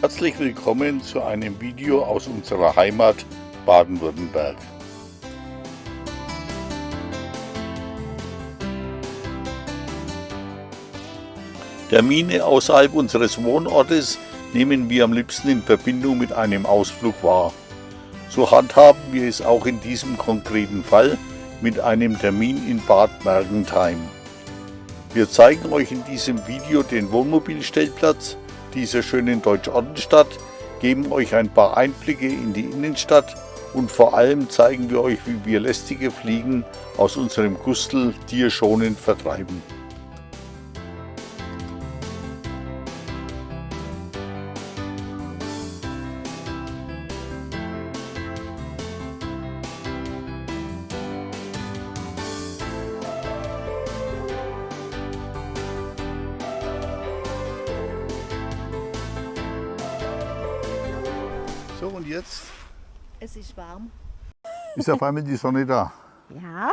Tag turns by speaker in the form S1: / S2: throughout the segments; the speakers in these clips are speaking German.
S1: Herzlich willkommen zu einem Video aus unserer Heimat Baden-Württemberg. Termine außerhalb unseres Wohnortes nehmen wir am liebsten in Verbindung mit einem Ausflug wahr. So handhaben wir es auch in diesem konkreten Fall mit einem Termin in Bad Mergentheim. Wir zeigen euch in diesem Video den Wohnmobilstellplatz dieser schönen Deutsch-Ortenstadt, geben euch ein paar Einblicke in die Innenstadt und vor allem zeigen wir euch, wie wir lästige Fliegen aus unserem Gustel tierschonend vertreiben. Und jetzt
S2: Es ist warm.
S1: ist auf einmal die Sonne da.
S2: Ja.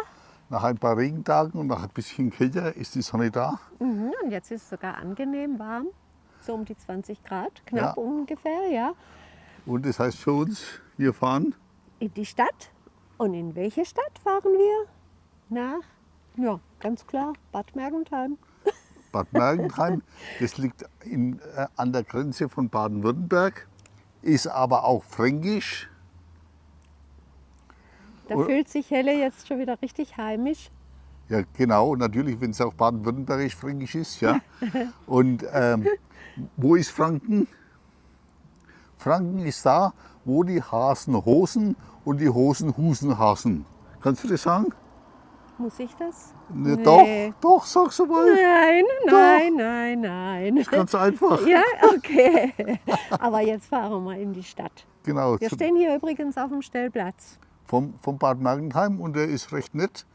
S1: Nach ein paar Regentagen und nach ein bisschen kälter ist die Sonne da.
S2: Mhm. Und jetzt ist es sogar angenehm warm. So um die 20 Grad, knapp
S1: Ja.
S2: ungefähr, ja.
S1: Und das heißt für uns, wir fahren
S2: In die Stadt. Und in welche Stadt fahren wir? Nach, ja, ganz klar, Bad Mergentheim.
S1: Bad Mergentheim. Das liegt in, äh, an der Grenze von Baden-Württemberg, ist aber auch fränkisch.
S2: Da fühlt sich Helle jetzt schon wieder richtig heimisch.
S1: Ja, genau, natürlich, wenn es auch baden-württembergisch fränkisch ist. Ja. Und ähm, wo ist Franken? Franken ist da, wo die Hasen Hosen und die Hosen Husen hasen. Kannst du das sagen?
S2: Muss ich das?
S1: Ne,
S2: Nee.
S1: Doch, doch, sag's mal.
S2: Nein, nein, nein, nein.
S1: Ganz einfach.
S2: Ja, okay. Aber jetzt fahren wir in die Stadt.
S1: Genau,
S2: Wir stehen hier übrigens auf dem Stellplatz.
S1: vom, vom Bad Mergentheim und der ist recht nett.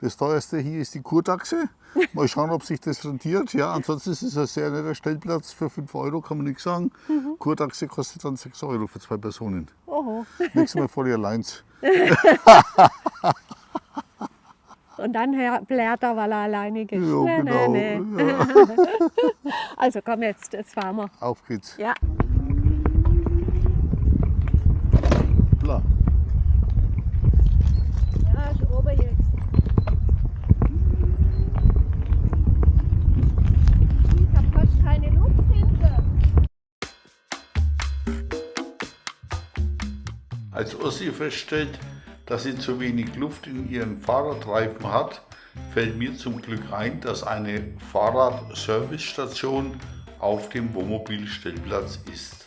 S1: Das teuerste hier ist die Kurtaxe. Mal schauen, ob sich das rentiert. Ja, ansonsten ist es ein sehr netter Stellplatz. Für 5 Euro kann man nichts sagen.
S2: Mhm.
S1: Kurtaxe kostet dann 6 Euro für zwei Personen.
S2: Oho.
S1: Nächstes Mal vor ihr allein.
S2: Und dann blärt er, weil er alleinig ist.
S1: Ja,
S2: Nee,
S1: genau.
S2: nee.
S1: Ja,
S2: Also komm jetzt, jetzt fahren wir.
S1: auf geht's.
S2: Ja.
S1: Bla.
S2: Ja, ist oben jetzt. Ich hab fast keine Luft hinten.
S1: Als Ossi feststellt, dass sie zu wenig Luft in ihren Fahrradreifen hat, fällt mir zum Glück ein, dass eine Fahrradservicestation auf dem Wohnmobilstellplatz ist.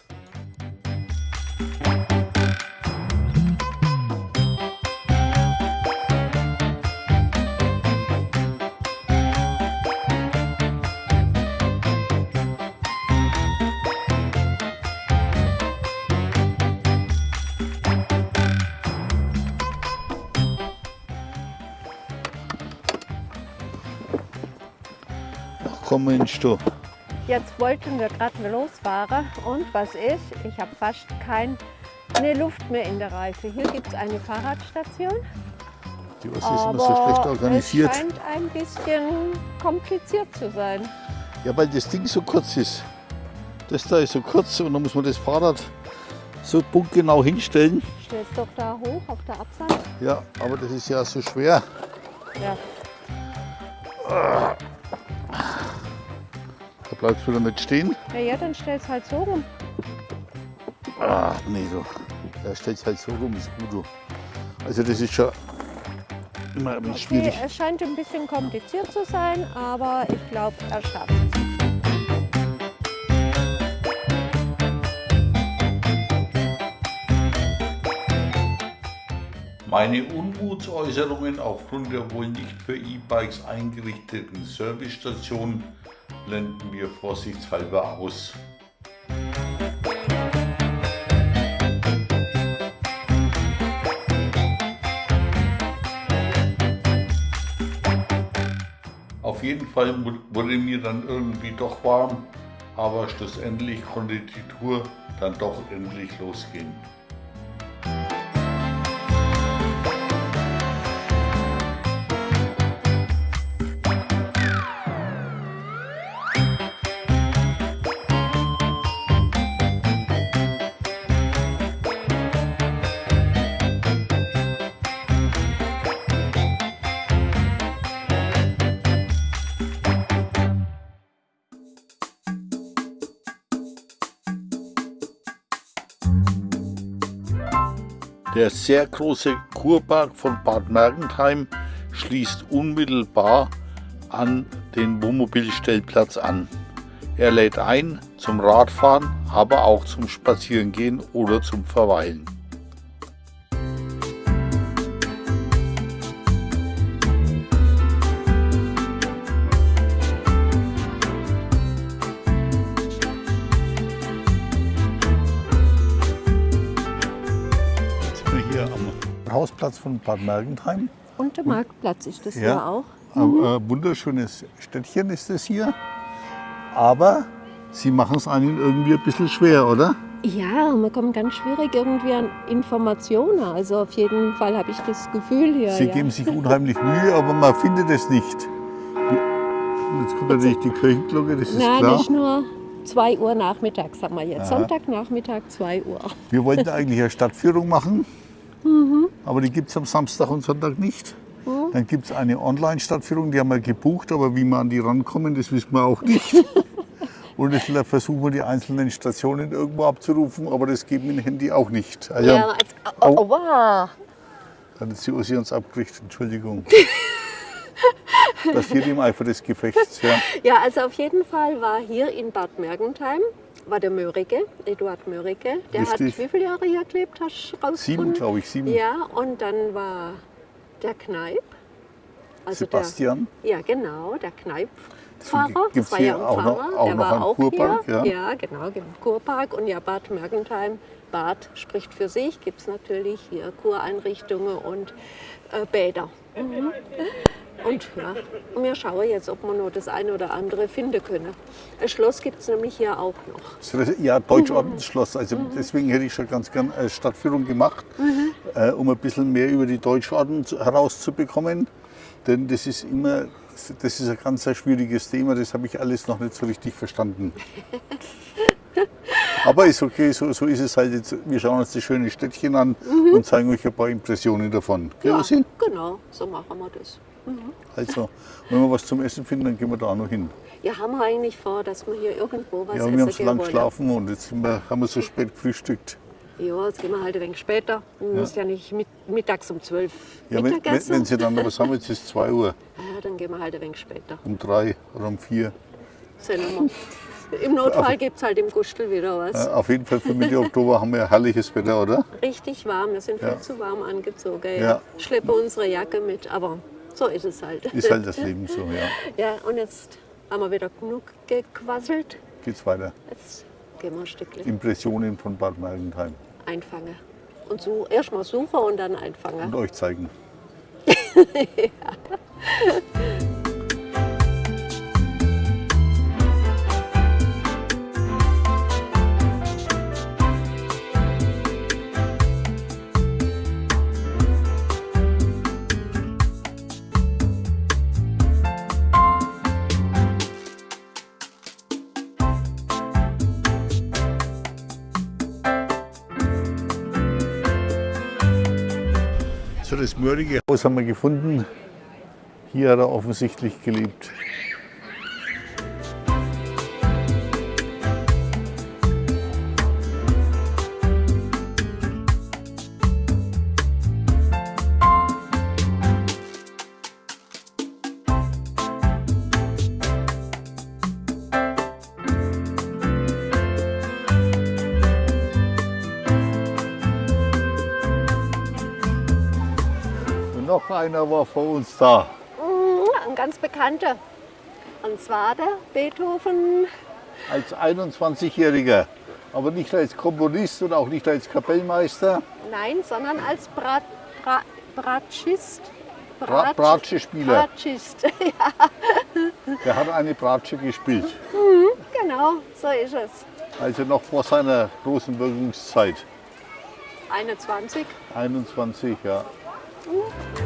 S1: Mensch du.
S2: Jetzt wollten wir gerade losfahren und was ist? Ich habe fast keine Luft mehr in der Reife. Hier gibt es eine Fahrradstation.
S1: Die Ossi ist immer so schlecht organisiert.
S2: es scheint ein bisschen kompliziert zu sein.
S1: Ja, weil das Ding so kurz ist. Das da ist so kurz und dann muss man das Fahrrad so punktgenau hinstellen.
S2: Stellst doch da hoch auf der Abseite.
S1: Ja, aber das ist ja so schwer.
S2: Ja.
S1: Da bleibt es wieder nicht stehen.
S2: ja, ja, dann stellst halt so rum.
S1: Ach nee, du. Er stellt halt so rum, ist gut. Du. Also das ist schon immer ein bisschen
S2: Okay,
S1: schwierig.
S2: es scheint ein bisschen kompliziert zu sein, aber ich glaube, er schafft es.
S1: Meine Unmutsäußerungen aufgrund der wohl nicht für E-Bikes eingerichteten Servicestation blenden wir vorsichtshalber aus. Auf jeden Fall wurde mir dann irgendwie doch warm, aber schlussendlich konnte die Tour dann doch endlich losgehen. Der sehr große Kurpark von Bad Mergentheim schließt unmittelbar an den Wohnmobilstellplatz an. Er lädt ein zum Radfahren, aber auch zum Spazierengehen oder zum Verweilen. Am Hausplatz von Bad Mergentheim.
S2: Und der Marktplatz ist das
S1: Ja.
S2: ja auch.
S1: Ein äh, wunderschönes Städtchen ist es hier. Aber Sie machen es einem irgendwie ein bisschen schwer, oder?
S2: Ja, man kommt ganz schwierig irgendwie an Informationen. Also auf jeden Fall habe ich das Gefühl hier.
S1: Sie
S2: ja.
S1: geben sich unheimlich Mühe, aber man findet es nicht. Jetzt kommt natürlich die Kirchenglocke, das ist
S2: Nein,
S1: klar.
S2: nicht nur 2 Uhr nachmittags, sagen wir jetzt.
S1: Aha.
S2: Sonntagnachmittag 2 Uhr.
S1: Wir wollten eigentlich eine Stadtführung machen,
S2: Mhm.
S1: aber die gibt es am Samstag und Sonntag nicht. Dann gibt es eine Online-Stadtführung, die haben wir gebucht, aber wie wir an die rankommen, das wissen wir auch nicht. Und jetzt versuchen wir die einzelnen Stationen irgendwo abzurufen, aber das geht mit dem Handy auch nicht. Ah ja,
S2: als, oh, oh, wow.
S1: Dann hat die Ursi uns abgekriegt, Entschuldigung. Das steht im Eifer des Gefechts. Ja.
S2: Ja, also auf jeden Fall war hier in Bad Mergentheim war der Mörike, Eduard Mörike. Der
S1: Richtig.
S2: hat wie viele Jahre hier gelebt, hast du rausgefunden?
S1: Sieben, glaube ich, sieben.
S2: Ja, und dann war der Kneip. Also
S1: Sebastian.
S2: Der, ja, genau, der Kneipfahrer. Das war
S1: hier auch noch-
S2: Pfarrer.
S1: auch
S2: der
S1: noch
S2: war auch
S1: Kurpark,
S2: hier.
S1: ja?
S2: Ja, genau, im Kurpark. Und ja, Bad Mergentheim, Bad spricht für sich. Gibt es natürlich hier Kureinrichtungen und äh, Bäder. Mhm. Und ja, und wir schauen jetzt, ob wir noch das eine oder andere finden können. Ein Schloss gibt es nämlich hier auch noch.
S1: Ja, Deutschordensschloss. Also deswegen hätte ich schon ganz gern eine Stadtführung gemacht, äh, um ein bisschen mehr über die Deutschorden zu- herauszubekommen. Denn das ist immer, das ist ein ganz schwieriges Thema. Das habe ich alles noch nicht so richtig verstanden. Aber ist okay, so, so ist es halt jetzt. Wir schauen uns das schöne Städtchen an und zeigen euch ein paar Impressionen davon. Gell,
S2: Ja,
S1: Ursi?
S2: genau, so machen wir das.
S1: Also, wenn wir was zum Essen finden, dann gehen wir da auch noch hin.
S2: Ja, haben wir eigentlich vor, dass wir hier irgendwo was
S1: Ja,
S2: essen
S1: wir haben so lange geschlafen und jetzt wir, haben wir so spät gefrühstückt.
S2: Ja, jetzt gehen wir halt ein wenig später. Du musst ja nicht mit, mittags um 12
S1: Ja, wenn, wenn, wenn Sie dann noch was haben, jetzt ist 2 Uhr,
S2: ja, dann gehen wir halt ein wenig später.
S1: um 3 oder um 4.
S2: Sehen wir. Im Notfall gibt es halt im Gustel wieder was.
S1: Auf jeden Fall für Mitte Oktober haben wir herrliches Wetter, oder?
S2: Richtig warm, wir sind
S1: Ja.
S2: viel zu warm angezogen. Ja.
S1: Ja.
S2: Schleppen unsere Jacke mit, aber so ist es halt.
S1: Ist halt das Leben so, ja.
S2: Ja, und jetzt haben wir wieder genug gequasselt.
S1: Geht's weiter.
S2: Jetzt gehen wir ein Stückchen
S1: Impressionen von Bad Mergentheim
S2: einfangen. Und so erst mal suchen und dann einfangen.
S1: und euch zeigen. So, das mördige Haus haben wir gefunden. Hier hat er offensichtlich gelebt. Einer war vor uns da.
S2: Mhm, Ein ganz bekannter. Und zwar der Beethoven.
S1: Als 21-Jähriger. Aber nicht als Komponist und auch nicht als Kapellmeister.
S2: Nein, sondern als Brat, Bra, Bratschist.
S1: Bra Bratsche-Spieler.
S2: Bratschist, ja,
S1: Der hat eine Bratsche gespielt.
S2: genau, so ist es.
S1: Also noch vor seiner großen Wirkungszeit.
S2: 21.
S1: 21, ja. Das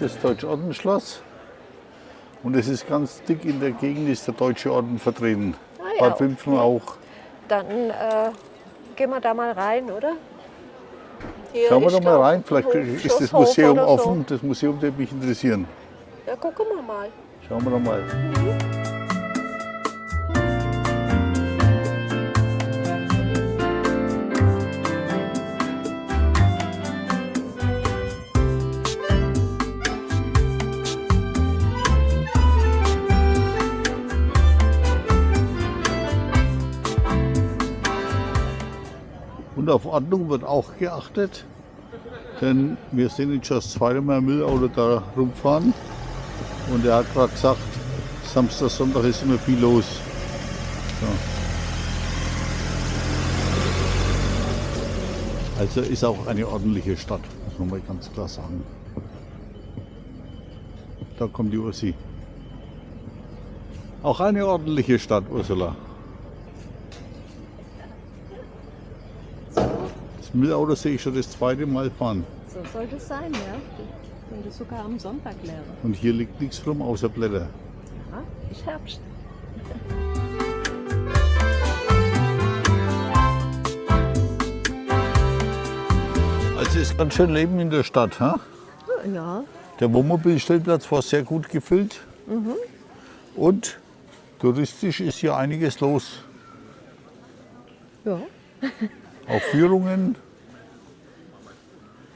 S1: ist das Deutsche Ordensschloss. Und es ist ganz dick in der Gegend ist der Deutsche Orden vertreten.
S2: Ah ja,
S1: Bad Wimpfen auch.
S2: Dann äh, gehen wir da mal rein, oder? Hier
S1: Schauen wir doch mal rein, vielleicht ist das Museum
S2: so.
S1: offen. Das Museum würde mich interessieren.
S2: Ja, gucken wir mal.
S1: Schauen wir doch mal. Auf Ordnung wird auch geachtet. Denn wir sehen jetzt schon das zweite Mal ein Müllauto da rumfahren. Und er hat gerade gesagt, Samstag, Sonntag ist immer viel los. So. Also ist auch eine ordentliche Stadt, muss man mal ganz klar sagen. Da kommt die Ursi. Auch eine ordentliche Stadt, Ursula. Das Müllauto sehe ich schon das zweite Mal fahren.
S2: So soll das sein, ja. Wenn das sogar am Sonntag wäre.
S1: Und hier liegt nichts rum außer Blätter.
S2: Ja, ist Herbst.
S1: Also ist ganz schön Leben in der Stadt. Ha?
S2: Ja,
S1: Der Wohnmobilstellplatz war sehr gut gefüllt. Und touristisch ist hier einiges los.
S2: ja.
S1: Auch Führungen,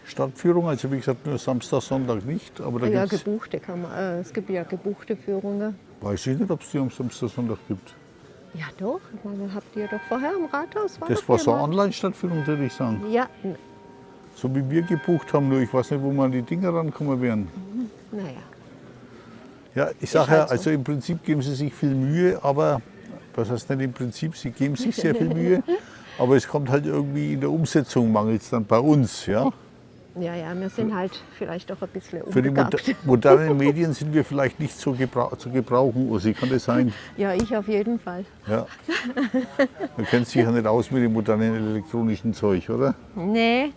S1: Stadtführungen, also wie gesagt nur Samstag, Sonntag nicht. Aber da
S2: ja
S1: gibt's,
S2: gebuchte kann man, äh, es gibt ja gebuchte Führungen.
S1: weiß ich nicht, ob es die am Samstag, Sonntag gibt.
S2: Ja doch, ich meine, habt ihr doch vorher im Rathaus. War
S1: Das war so eine. Online-Stadtführung, würde ich sagen.
S2: Ja,
S1: So wie wir gebucht haben, nur ich weiß nicht, wo man an die Dinger rankommen wären.
S2: naja.
S1: Ja, ich sage
S2: halt
S1: ja,
S2: so.
S1: also im Prinzip geben sie sich viel Mühe, aber was heißt nicht im Prinzip, sie geben sich sehr viel Mühe, aber es kommt halt irgendwie in der Umsetzung mangelt es dann bei uns. Ja?
S2: Ja, ja, wir sind halt vielleicht auch ein bisschen
S1: Für die moder
S2: unbegabt.
S1: modernen Medien sind wir vielleicht nicht so gebra zu gebrauchen, Ursi, kann das sein?
S2: Ja, ich auf jeden Fall.
S1: Ja. Man kennt sich ja nicht aus mit dem modernen elektronischen Zeug, oder?
S2: Nee.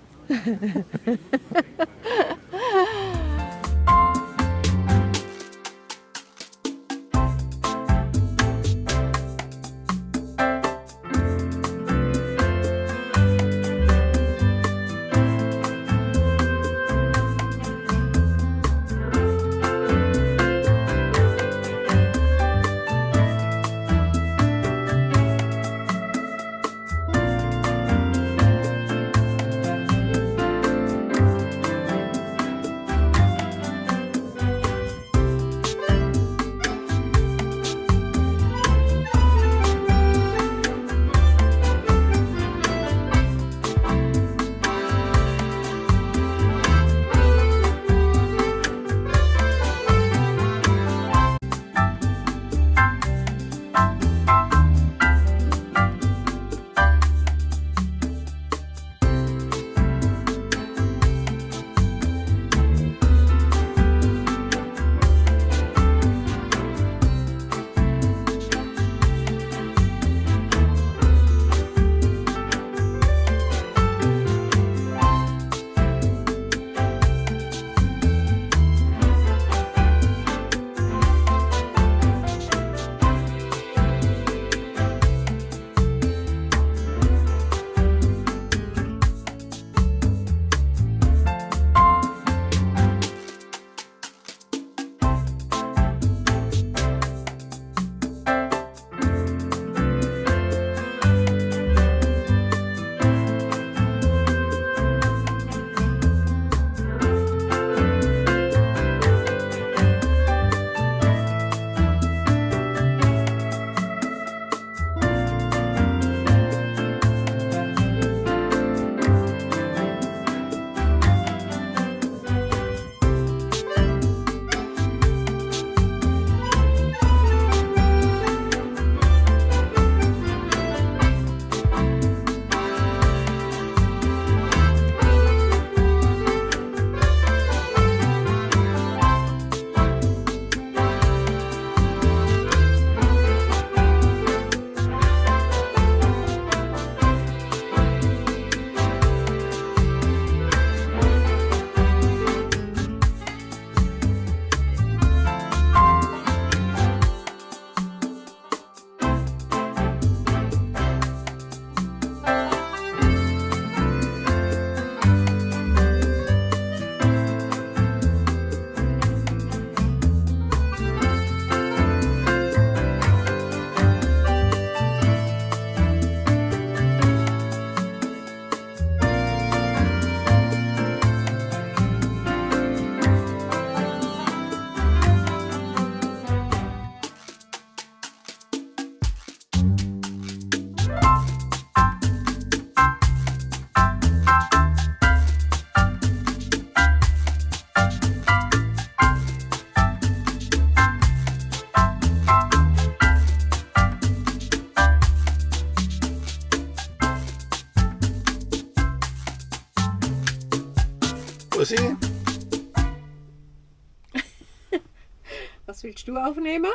S2: Willst du aufnehmen?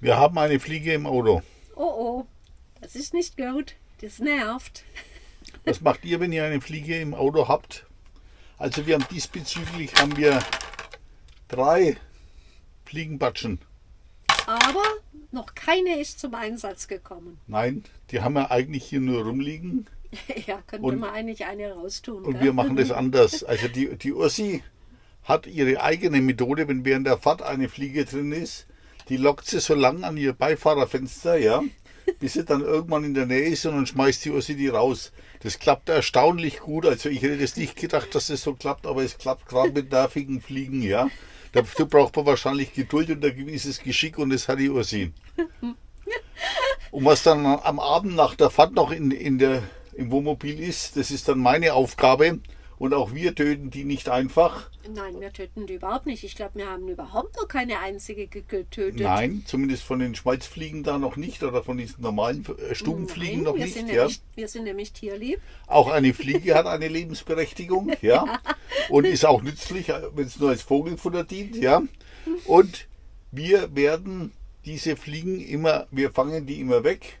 S1: Wir haben eine Fliege im Auto.
S2: Oh oh, das ist nicht gut. Das nervt.
S1: Was macht ihr, wenn ihr eine Fliege im Auto habt? Also wir haben diesbezüglich haben wir drei Fliegenbatschen.
S2: Aber noch keine ist zum Einsatz gekommen.
S1: Nein, die haben wir eigentlich hier nur rumliegen.
S2: ja, könnte
S1: Und-
S2: man eigentlich eine raustun.
S1: Und
S2: gell?
S1: wir machen das anders. Also die, die Ursi hat ihre eigene Methode, wenn während der Fahrt eine Fliege drin ist, die lockt sie so lang an ihr Beifahrerfenster, ja, bis sie dann irgendwann in der Nähe ist und dann schmeißt die Ursi die raus. Das klappt erstaunlich gut. Also ich hätte das nicht gedacht, dass das so klappt, aber es klappt gerade mit nervigen Fliegen, ja. Dafür braucht man wahrscheinlich Geduld und ein gewisses Geschick und das hat die Ursi. Und was dann am Abend nach der Fahrt noch in, in der, im Wohnmobil ist, das ist dann meine Aufgabe. Und auch wir töten die nicht einfach.
S2: Nein, wir töten die überhaupt nicht. Ich glaube, wir haben überhaupt noch keine einzige ge- getötet.
S1: Nein, zumindest von den Schmalzfliegen da noch nicht oder von diesen normalen äh, Stubenfliegen
S2: Nein,
S1: noch
S2: wir
S1: nicht.
S2: Sind
S1: Ja.
S2: nämlich, wir sind nämlich tierlieb.
S1: Auch eine Fliege hat eine Lebensberechtigung, ja. Und ist auch nützlich, wenn es nur als Vogelfutter dient, ja. Und wir werden diese Fliegen immer, wir fangen die immer weg.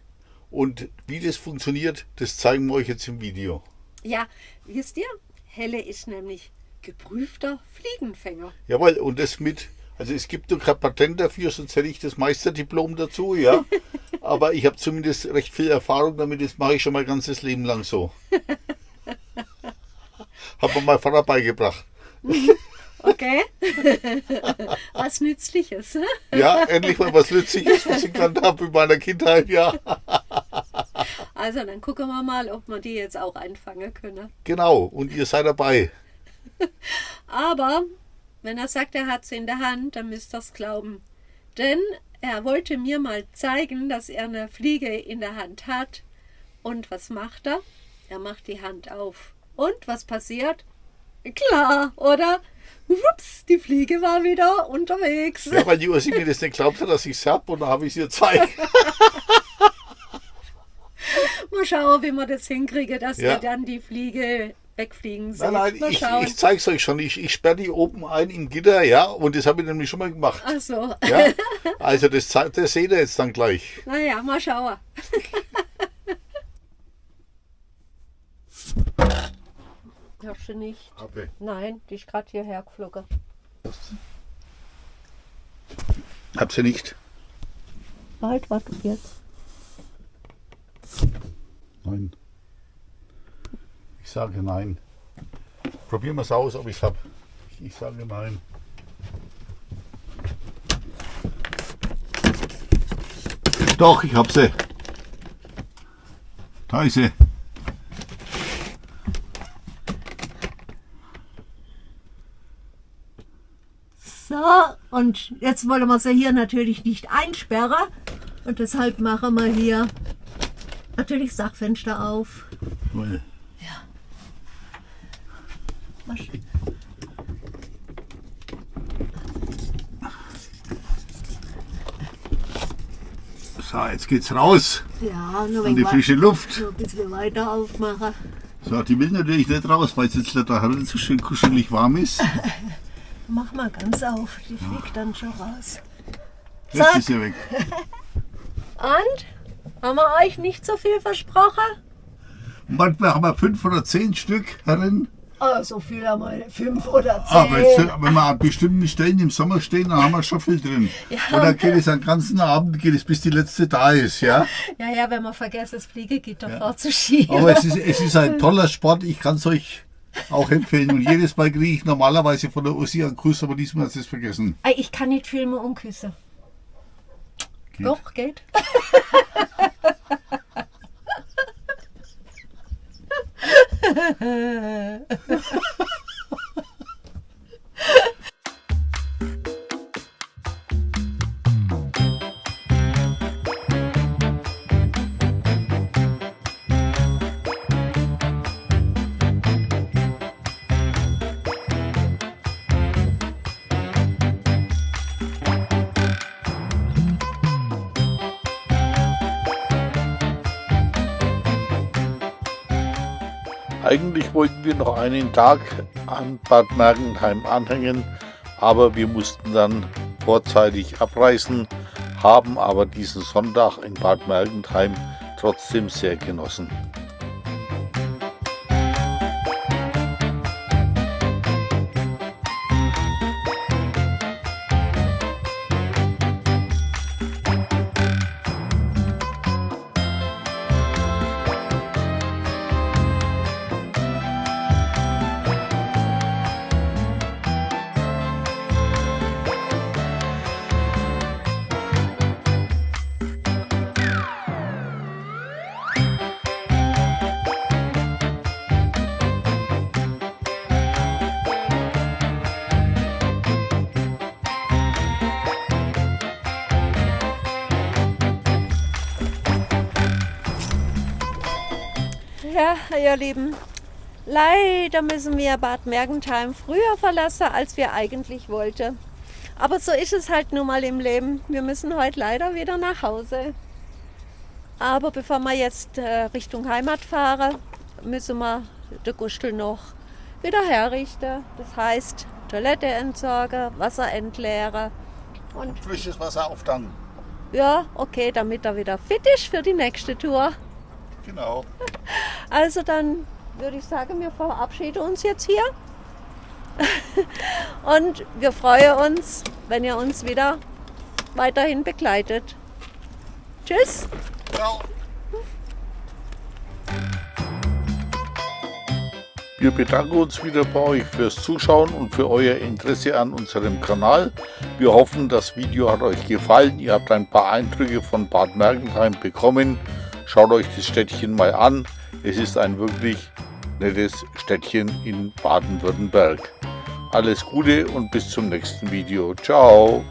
S1: Und wie das funktioniert, das zeigen wir euch jetzt im Video.
S2: Ja, wisst ihr, Helle ist nämlich geprüfter Fliegenfänger.
S1: Jawohl, und das mit, also es gibt nur kein Patent dafür, sonst hätte ich das Meisterdiplom dazu, ja. Aber ich habe zumindest recht viel Erfahrung damit, das mache ich schon mein ganzes Leben lang so. Hat mir mein Vater beigebracht.
S2: Okay? Was Nützliches.
S1: Ja, endlich mal was Nützliches, was ich gelernt habe in meiner Kindheit, ja.
S2: Also, dann gucken wir mal, ob wir die jetzt auch einfangen können.
S1: Genau, und ihr seid dabei.
S2: Aber wenn er sagt, er hat sie in der Hand, dann müsst ihr es glauben. Denn er wollte mir mal zeigen, dass er eine Fliege in der Hand hat. Und was macht er? Er macht die Hand auf. Und was passiert? Klar, oder? Ups, die Fliege war wieder unterwegs.
S1: Ja, weil die Ursi mir das nicht glaubt hat, dass ich es habe und dann habe ich es ihr gezeigt.
S2: Mal schauen, wie wir das hinkriegen, dass
S1: Ja.
S2: wir dann die Fliege wegfliegen sehen.
S1: Nein, nein, ich, ich zeige es euch schon. Ich, ich sperre die oben ein im Gitter, ja, und das habe ich nämlich schon mal gemacht.
S2: Ach so.
S1: Ja, also das, das seht ihr jetzt dann gleich.
S2: Naja, mal schauen. Hast du nicht?
S1: Habe.
S2: Nein, die ist gerade hierher geflogen.
S1: Hab sie nicht.
S2: Halt, warte jetzt.
S1: Nein. Ich sage nein. Probieren wir es aus, ob ich es habe. Ich, sage nein. Doch, ich hab sie. Da ist sie.
S2: So, und jetzt wollen wir sie hier natürlich nicht einsperren. Und deshalb machen wir hier natürlich das Dachfenster auf.
S1: Weil
S2: Mal sch-
S1: So, jetzt geht's raus
S2: Ja, nur
S1: an die frische Luft.
S2: ein bisschen weiter aufmachen.
S1: So, die will natürlich nicht raus, weil es jetzt da drin so schön kuschelig warm ist.
S2: Mach mal ganz auf, die fliegt dann schon raus.
S1: Jetzt
S2: Zack.
S1: ist sie weg.
S2: Und? Haben wir euch nicht so viel versprochen?
S1: Manchmal haben wir fünf oder zehn Stück herin.
S2: Oh, so viel haben wir, fünf oder zehn.
S1: Aber jetzt, wenn wir an bestimmten Stellen im Sommer stehen, dann haben wir schon viel drin. Und dann geht es den ganzen Abend, geht es bis die letzte da ist, ja.
S2: Ja, ja, wenn man vergisst, das Fliegegitter vorzuschieben.
S1: Aber es ist, es ist ein toller Sport, ich kann es euch auch empfehlen. Und jedes Mal kriege ich normalerweise von der Ussi einen Kuss, aber diesmal hat sie es vergessen.
S2: Ey, Ich kann nicht filmen und küssen.
S1: Geht.
S2: Doch, geht.
S1: Eigentlich wollten wir noch einen Tag an Bad Mergentheim anhängen, aber wir mussten dann vorzeitig abreisen, haben aber diesen Sonntag in Bad Mergentheim trotzdem sehr genossen.
S2: Ja, ihr Lieben, leider müssen wir Bad Mergentheim früher verlassen, als wir eigentlich wollten. Aber so ist es halt nun mal im Leben. Wir müssen heute leider wieder nach Hause. Aber bevor wir jetzt äh, Richtung Heimat fahren, müssen wir den Gustel noch wieder herrichten. Das heißt, Toilette entsorgen, Wasser entleeren
S1: und frisches Wasser auftanken.
S2: Ja, okay, damit er wieder fit ist für die nächste Tour.
S1: Genau.
S2: Also dann würde ich sagen, wir verabschieden uns jetzt hier. Und wir freuen uns, wenn ihr uns wieder weiterhin begleitet. Tschüss. Ciao.
S1: Wir bedanken uns wieder bei euch fürs Zuschauen und für euer Interesse an unserem Kanal. Wir hoffen, das Video hat euch gefallen. Ihr habt ein paar Eindrücke von Bad Mergentheim bekommen. Schaut euch das Städtchen mal an. Es ist ein wirklich nettes Städtchen in Baden-Württemberg. Alles Gute und bis zum nächsten Video. Ciao!